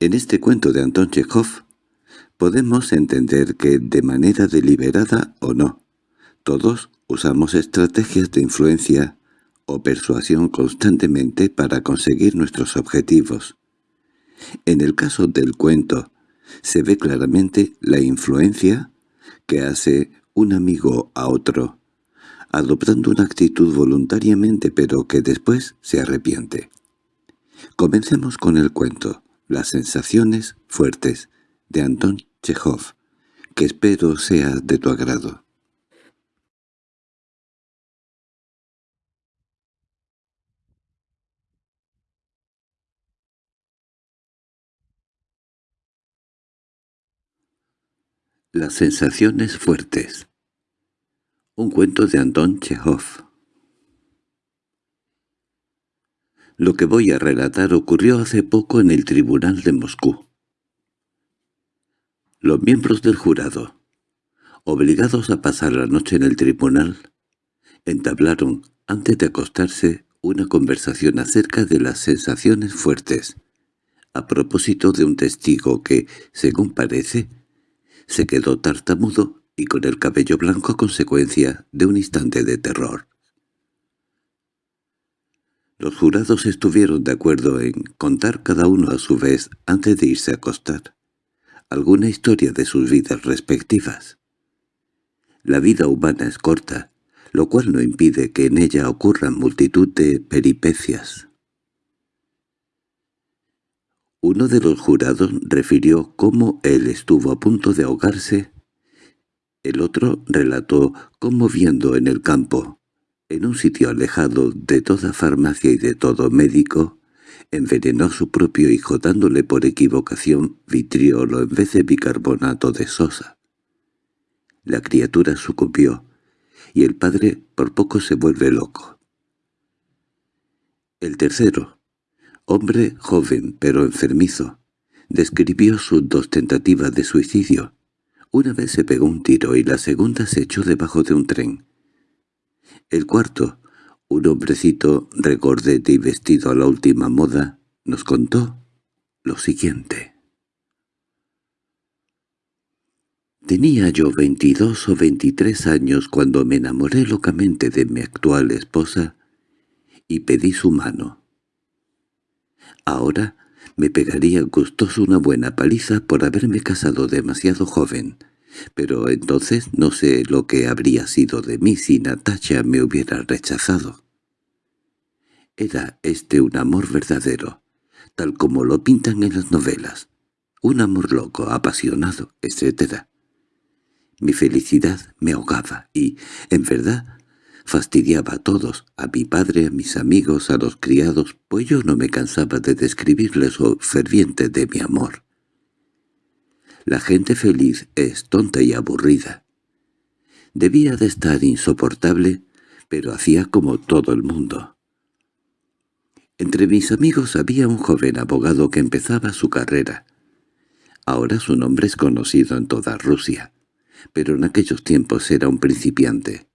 En este cuento de Anton Chekhov podemos entender que, de manera deliberada o no, todos usamos estrategias de influencia o persuasión constantemente para conseguir nuestros objetivos. En el caso del cuento, se ve claramente la influencia que hace un amigo a otro, adoptando una actitud voluntariamente pero que después se arrepiente. Comencemos con el cuento, Las sensaciones fuertes, de Anton Chekhov, que espero sea de tu agrado. Las sensaciones fuertes Un cuento de Anton Chekhov Lo que voy a relatar ocurrió hace poco en el tribunal de Moscú. Los miembros del jurado, obligados a pasar la noche en el tribunal, entablaron, antes de acostarse, una conversación acerca de las sensaciones fuertes, a propósito de un testigo que, según parece, se quedó tartamudo y con el cabello blanco a consecuencia de un instante de terror. Los jurados estuvieron de acuerdo en contar cada uno a su vez, antes de irse a acostar, alguna historia de sus vidas respectivas. La vida humana es corta, lo cual no impide que en ella ocurran multitud de peripecias. Uno de los jurados refirió cómo él estuvo a punto de ahogarse. El otro relató cómo viendo en el campo, en un sitio alejado de toda farmacia y de todo médico, envenenó a su propio hijo dándole por equivocación vitriolo en vez de bicarbonato de sosa. La criatura sucumbió, y el padre por poco se vuelve loco. El tercero, hombre joven pero enfermizo, describió sus dos tentativas de suicidio. Una vez se pegó un tiro y la segunda se echó debajo de un tren. El cuarto, un hombrecito regordete y vestido a la última moda, nos contó lo siguiente. Tenía yo veintidós o veintitrés años cuando me enamoré locamente de mi actual esposa y pedí su mano. Ahora me pegaría gustoso una buena paliza por haberme casado demasiado joven, pero entonces no sé lo que habría sido de mí si Natacha me hubiera rechazado. Era este un amor verdadero, tal como lo pintan en las novelas, un amor loco, apasionado, etc. Mi felicidad me ahogaba y, en verdad, Fastidiaba a todos, a mi padre, a mis amigos, a los criados, pues yo no me cansaba de describirles lo ferviente de mi amor. La gente feliz es tonta y aburrida. Debía de estar insoportable, pero hacía como todo el mundo. Entre mis amigos había un joven abogado que empezaba su carrera. Ahora su nombre es conocido en toda Rusia, pero en aquellos tiempos era un principiante.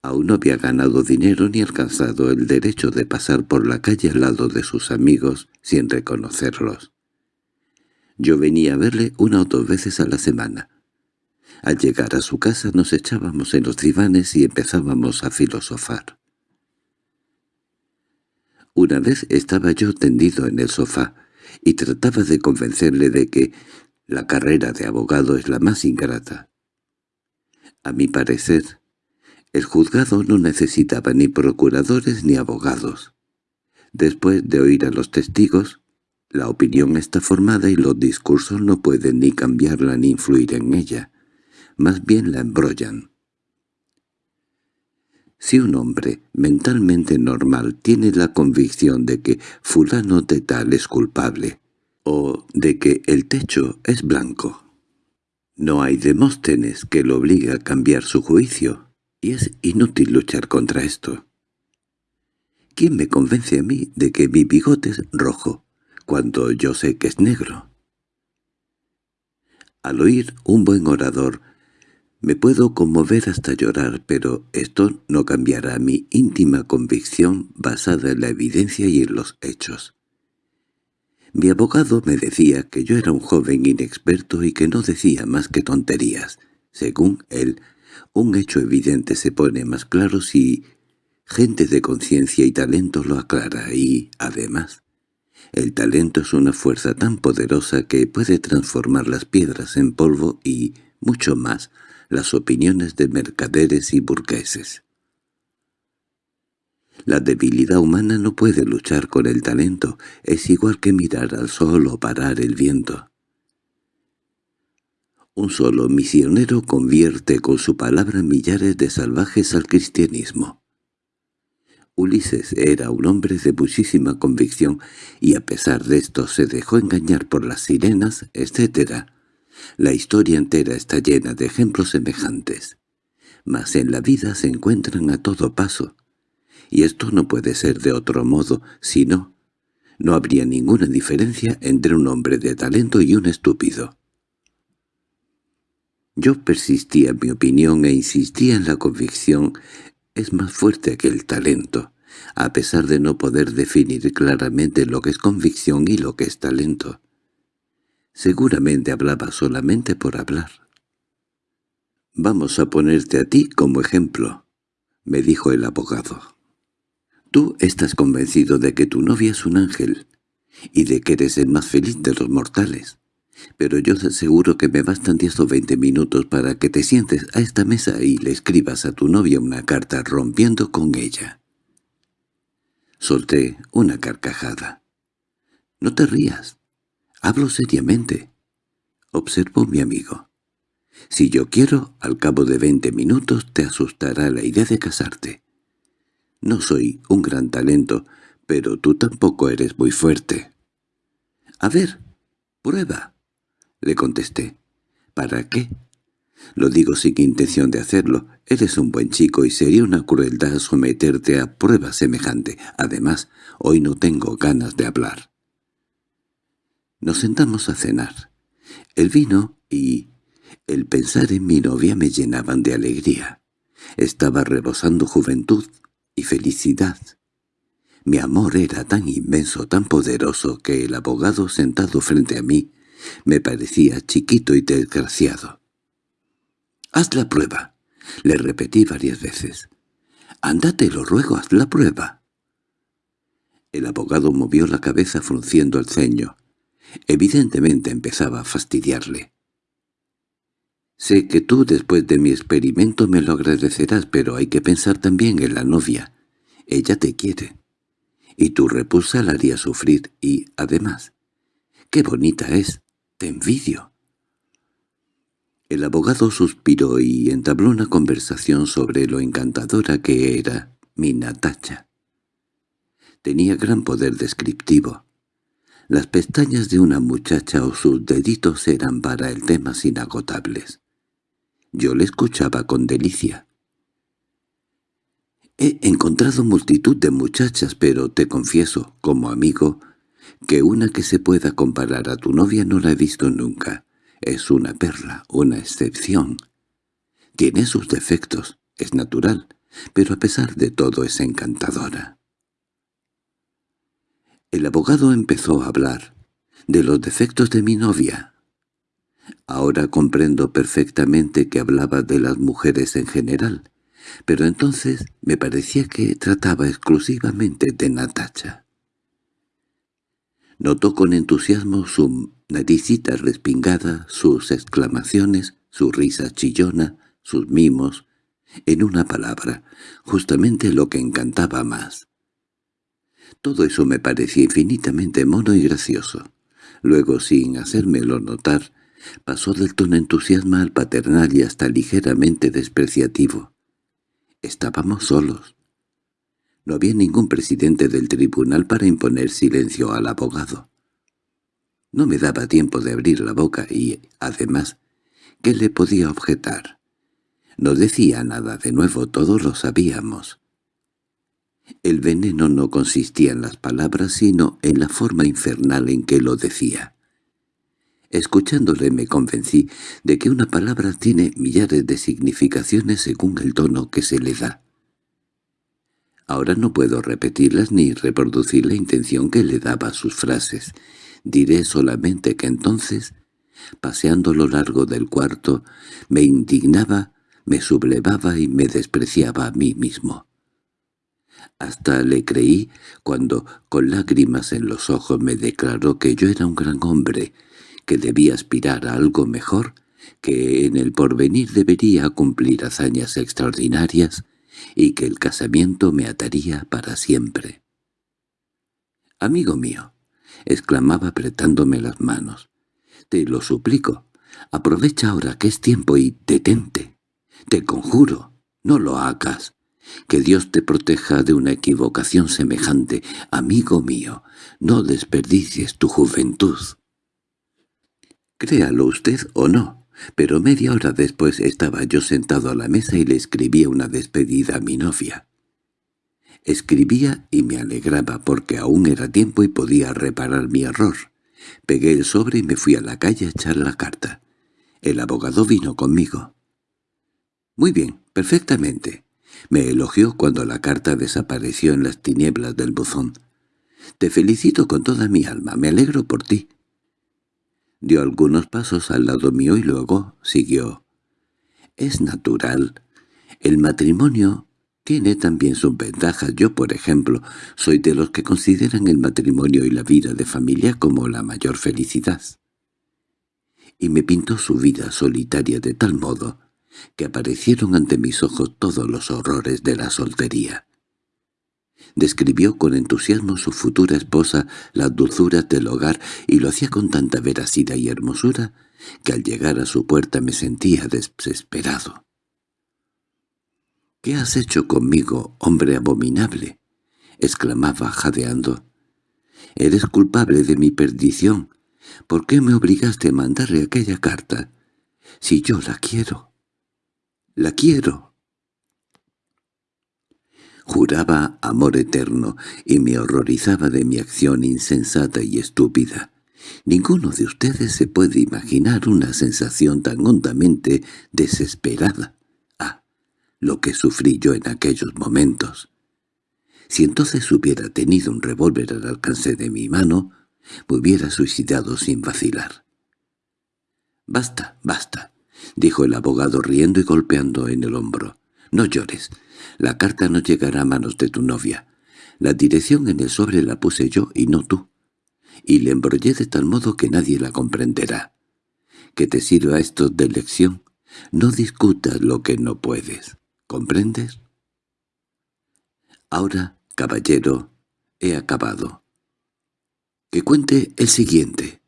Aún no había ganado dinero ni alcanzado el derecho de pasar por la calle al lado de sus amigos sin reconocerlos. Yo venía a verle una o dos veces a la semana. Al llegar a su casa nos echábamos en los divanes y empezábamos a filosofar. Una vez estaba yo tendido en el sofá y trataba de convencerle de que la carrera de abogado es la más ingrata. A mi parecer, el juzgado no necesitaba ni procuradores ni abogados. Después de oír a los testigos, la opinión está formada y los discursos no pueden ni cambiarla ni influir en ella, más bien la embrollan. Si un hombre mentalmente normal tiene la convicción de que fulano de tal es culpable, o de que el techo es blanco, no hay Demóstenes que lo obligue a cambiar su juicio y es inútil luchar contra esto. ¿Quién me convence a mí de que mi bigote es rojo, cuando yo sé que es negro? Al oír un buen orador, me puedo conmover hasta llorar, pero esto no cambiará mi íntima convicción basada en la evidencia y en los hechos. Mi abogado me decía que yo era un joven inexperto y que no decía más que tonterías. Según él, un hecho evidente se pone más claro si gente de conciencia y talento lo aclara y, además, el talento es una fuerza tan poderosa que puede transformar las piedras en polvo y, mucho más, las opiniones de mercaderes y burgueses. La debilidad humana no puede luchar con el talento, es igual que mirar al sol o parar el viento. Un solo misionero convierte con su palabra millares de salvajes al cristianismo. Ulises era un hombre de muchísima convicción y a pesar de esto se dejó engañar por las sirenas, etc. La historia entera está llena de ejemplos semejantes. Mas en la vida se encuentran a todo paso. Y esto no puede ser de otro modo, si no, no habría ninguna diferencia entre un hombre de talento y un estúpido. Yo persistía en mi opinión e insistía en la convicción es más fuerte que el talento, a pesar de no poder definir claramente lo que es convicción y lo que es talento. Seguramente hablaba solamente por hablar. «Vamos a ponerte a ti como ejemplo», me dijo el abogado. «Tú estás convencido de que tu novia es un ángel y de que eres el más feliz de los mortales pero yo te aseguro que me bastan diez o veinte minutos para que te sientes a esta mesa y le escribas a tu novia una carta rompiendo con ella. Solté una carcajada. —No te rías. Hablo seriamente. Observó mi amigo. Si yo quiero, al cabo de veinte minutos te asustará la idea de casarte. No soy un gran talento, pero tú tampoco eres muy fuerte. —A ver, prueba le contesté. —¿Para qué? Lo digo sin intención de hacerlo. Eres un buen chico y sería una crueldad someterte a prueba semejante. Además, hoy no tengo ganas de hablar. Nos sentamos a cenar. El vino y el pensar en mi novia me llenaban de alegría. Estaba rebosando juventud y felicidad. Mi amor era tan inmenso, tan poderoso, que el abogado sentado frente a mí me parecía chiquito y desgraciado. «Haz la prueba», le repetí varias veces. «Ándate, lo ruego, haz la prueba». El abogado movió la cabeza frunciendo el ceño. Evidentemente empezaba a fastidiarle. «Sé que tú después de mi experimento me lo agradecerás, pero hay que pensar también en la novia. Ella te quiere. Y tu repulsa la haría sufrir y, además, qué bonita es. Te envidio. El abogado suspiró y entabló una conversación sobre lo encantadora que era mi Natacha. Tenía gran poder descriptivo. Las pestañas de una muchacha o sus deditos eran para el tema inagotables. Yo le escuchaba con delicia. He encontrado multitud de muchachas, pero te confieso, como amigo, que una que se pueda comparar a tu novia no la he visto nunca. Es una perla, una excepción. Tiene sus defectos, es natural, pero a pesar de todo es encantadora. El abogado empezó a hablar de los defectos de mi novia. Ahora comprendo perfectamente que hablaba de las mujeres en general, pero entonces me parecía que trataba exclusivamente de Natacha. Notó con entusiasmo su naricita respingada, sus exclamaciones, su risa chillona, sus mimos, en una palabra, justamente lo que encantaba más. Todo eso me parecía infinitamente mono y gracioso. Luego, sin hacérmelo notar, pasó del tono entusiasma al paternal y hasta ligeramente despreciativo. Estábamos solos. No había ningún presidente del tribunal para imponer silencio al abogado. No me daba tiempo de abrir la boca y, además, ¿qué le podía objetar? No decía nada de nuevo, todos lo sabíamos. El veneno no consistía en las palabras, sino en la forma infernal en que lo decía. Escuchándole me convencí de que una palabra tiene millares de significaciones según el tono que se le da. Ahora no puedo repetirlas ni reproducir la intención que le daba a sus frases. Diré solamente que entonces, paseando lo largo del cuarto, me indignaba, me sublevaba y me despreciaba a mí mismo. Hasta le creí cuando, con lágrimas en los ojos, me declaró que yo era un gran hombre, que debía aspirar a algo mejor, que en el porvenir debería cumplir hazañas extraordinarias y que el casamiento me ataría para siempre. «Amigo mío», exclamaba apretándome las manos. «Te lo suplico. Aprovecha ahora que es tiempo y detente. Te conjuro, no lo hagas. Que Dios te proteja de una equivocación semejante. Amigo mío, no desperdicies tu juventud». Créalo usted o no, pero media hora después estaba yo sentado a la mesa y le escribía una despedida a mi novia. Escribía y me alegraba porque aún era tiempo y podía reparar mi error. Pegué el sobre y me fui a la calle a echar la carta. El abogado vino conmigo. «Muy bien, perfectamente», me elogió cuando la carta desapareció en las tinieblas del buzón. «Te felicito con toda mi alma, me alegro por ti». Dio algunos pasos al lado mío y luego siguió. «Es natural. El matrimonio tiene también sus ventajas. Yo, por ejemplo, soy de los que consideran el matrimonio y la vida de familia como la mayor felicidad. Y me pintó su vida solitaria de tal modo que aparecieron ante mis ojos todos los horrores de la soltería. Describió con entusiasmo su futura esposa las dulzuras del hogar y lo hacía con tanta veracidad y hermosura que al llegar a su puerta me sentía desesperado. —¿Qué has hecho conmigo, hombre abominable? —exclamaba jadeando. —Eres culpable de mi perdición. ¿Por qué me obligaste a mandarle aquella carta? Si yo la quiero. ¡La quiero! Juraba amor eterno y me horrorizaba de mi acción insensata y estúpida. Ninguno de ustedes se puede imaginar una sensación tan hondamente desesperada lo que sufrí yo en aquellos momentos. Si entonces hubiera tenido un revólver al alcance de mi mano, me hubiera suicidado sin vacilar. «Basta, basta», dijo el abogado riendo y golpeando en el hombro. «No llores. La carta no llegará a manos de tu novia. La dirección en el sobre la puse yo y no tú. Y le embrollé de tal modo que nadie la comprenderá. Que te sirva esto de lección. No discutas lo que no puedes. ¿Comprendes? Ahora, caballero, he acabado. Que cuente el siguiente.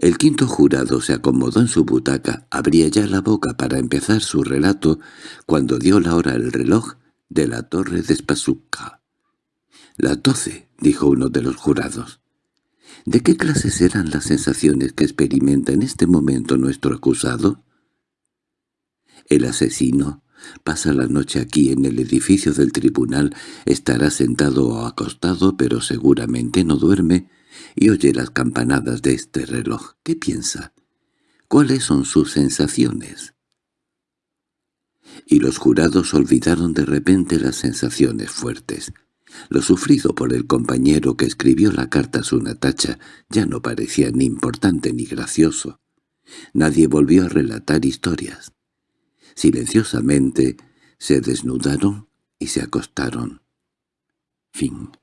El quinto jurado se acomodó en su butaca, abría ya la boca para empezar su relato cuando dio la hora el reloj de la torre de Spasuka. «Las doce», dijo uno de los jurados. «¿De qué clase serán las sensaciones que experimenta en este momento nuestro acusado?» El asesino Pasa la noche aquí en el edificio del tribunal, estará sentado o acostado, pero seguramente no duerme, y oye las campanadas de este reloj. ¿Qué piensa? ¿Cuáles son sus sensaciones? Y los jurados olvidaron de repente las sensaciones fuertes. Lo sufrido por el compañero que escribió la carta a su Natacha ya no parecía ni importante ni gracioso. Nadie volvió a relatar historias. Silenciosamente se desnudaron y se acostaron. Fin